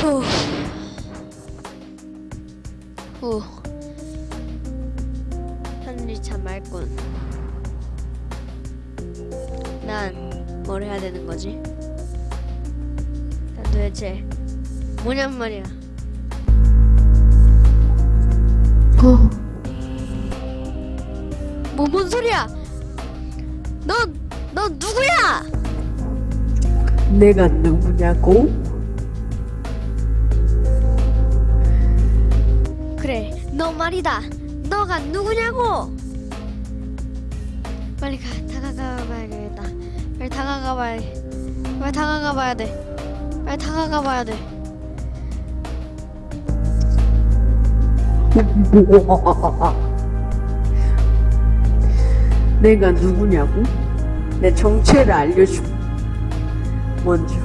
후. 후. 참 맑군. 난뭘 해야 되는 거지? 난 도대체 뭐냔 말이야. 어, 뭐 뭔 소리야? 넌, 넌 누구야? 내가 누구냐고? 너 말이다. 너가 누구냐고? 빨리 가, 다가가 봐야겠다. 빨리 다가가 봐야, 빨리 다가가 봐야 돼. 빨리 다가가 봐야 돼. 내가 누구냐고? 내 정체를 알려주고 먼저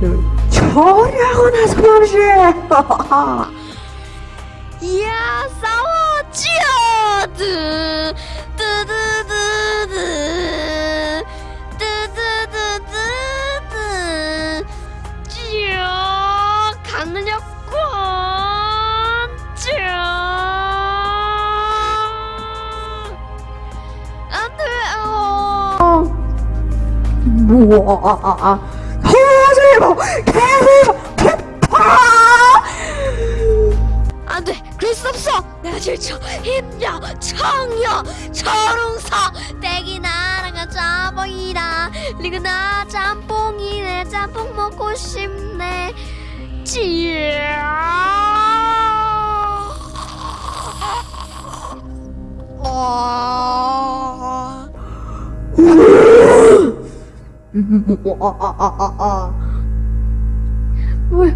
널 처리하고 나서 말이지 우와 터지고 개고 폭파 안 돼! 그럴 수 없어! 내가 질쳐! 힘려! 청여! 초롱서! 떼기 나랑가 짬뽕이다! 리그나 짬뽕이네 짬뽕 먹고 싶네 찌야! 어... 왜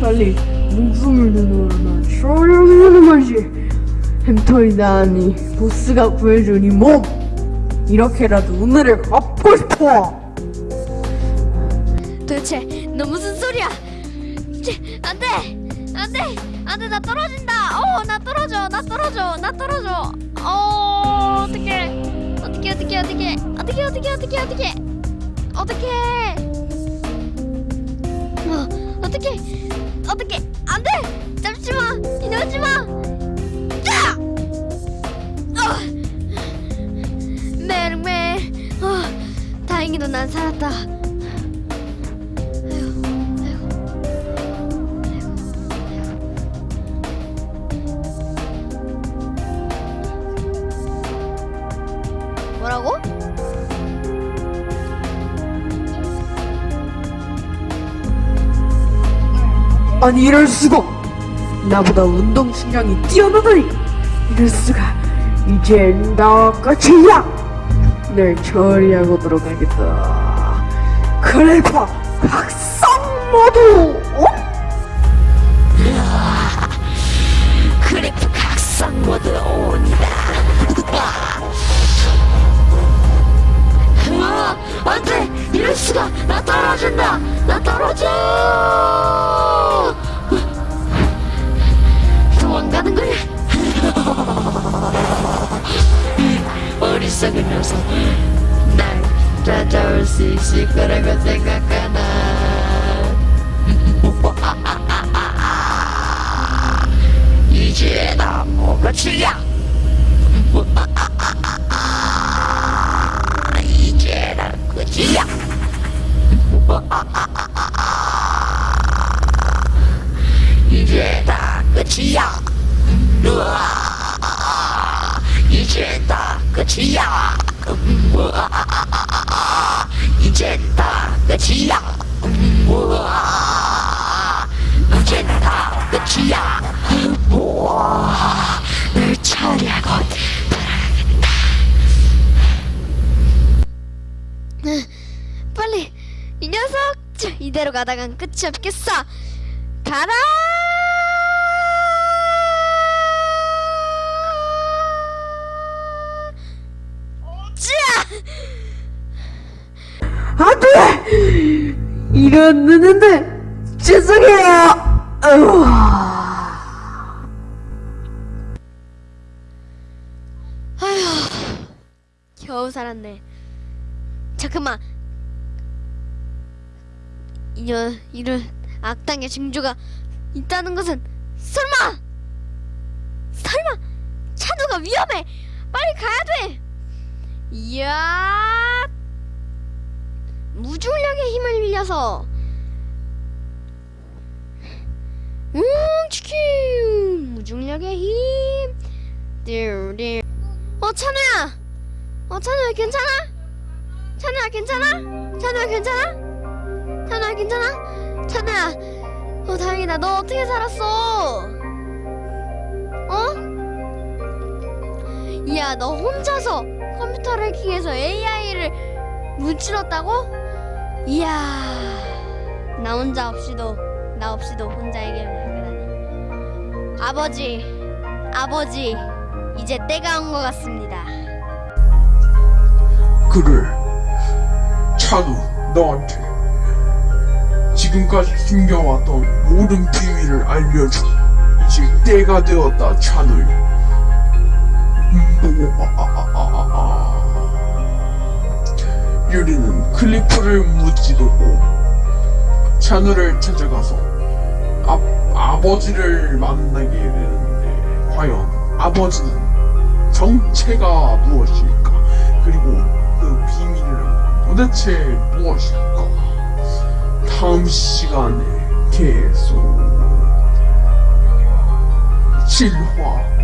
빨리 목숨을 내놓으라 난 처리하는 말이지 햄터이다 하니 보스가 구해준 이 몸 이렇게라도 오늘을 갚고 싶어 도대체 너 무슨 소리야? 찌, 안 돼! 안 돼! 안 돼! 나 떨어진다! 어, 나 떨어져! 나 떨어져! 나 떨어져! 어, 어떡해! 어떡해, 어떡해, 어떡해! 어떡해, 어떡해, 어떡해, 어떡해! 어떡해! 어, 어떡해! 어떡해! 아니 이럴 수가. 나보다 운동 신경이 뛰어나다니. 이럴 수가. 이젠 나 끝이야. 널 처리하고 들어가겠다. 크레파 각성 모드 이제 나 끝이야. 이제 다 끝이야. 이제 다 끝이야. 이제 다 끝이야. 이제 다 끝이야. 우와, 늘 처리 빨리 이 녀석 자, 이대로 가다간 끝이 없겠어. 가라! 자! 안돼 이랬는데 죄송해요. 아휴, 겨우 살았네. 잠깐만. 이녀 이런 악당의 징조가 있다는 것은 설마! 설마! 찬우가 위험해! 빨리 가야 돼! 이야! 무중력의 힘을 빌려서. 음 치킨! 무중력의 힘! 띠르르 어 찬우야! 어 찬우야 괜찮아? 찬우야 괜찮아? 찬우야 괜찮아? 찬우야 괜찮아? 찬우야 어 다행이다 너 어떻게 살았어? 어? 이야 너 혼자서 컴퓨터를 해킹해서 AI를 무찔렀다고? 이야 나 혼자 없이도 나 없이도 혼자 해결을 하다니 아버지 아버지 이제 때가 온 것 같습니다 그래. 찬우, 너한테 지금까지 숨겨왔던 모든 비밀을 알려줘. 이제 때가 되었다, 찬우. 음, 아, 아, 아, 아. 유리는 클리프를 무찌르고 찬우를 찾아가서 아, 아버지를 만나게 되는데 과연 아버지는 정체가 무엇일까? 그리고 그 비밀은 도대체 무엇일까? 다음 시간에 계속 실화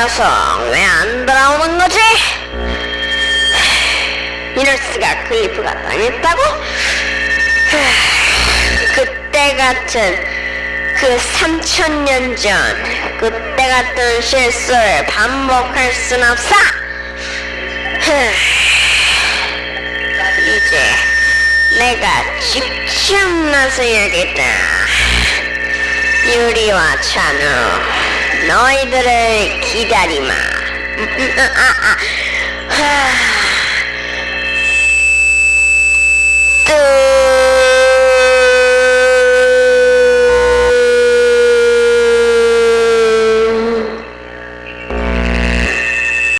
녀석 왜 안 돌아오는 거지? 이럴 수가 클리프가 당했다고? 그때 같은 그 3천년 전 그때 같은 실수를 반복할 순 없어. 이제 내가 직접 나서야겠다. 유리와 찬우, ノイドル左ま。あ、あ、はあ。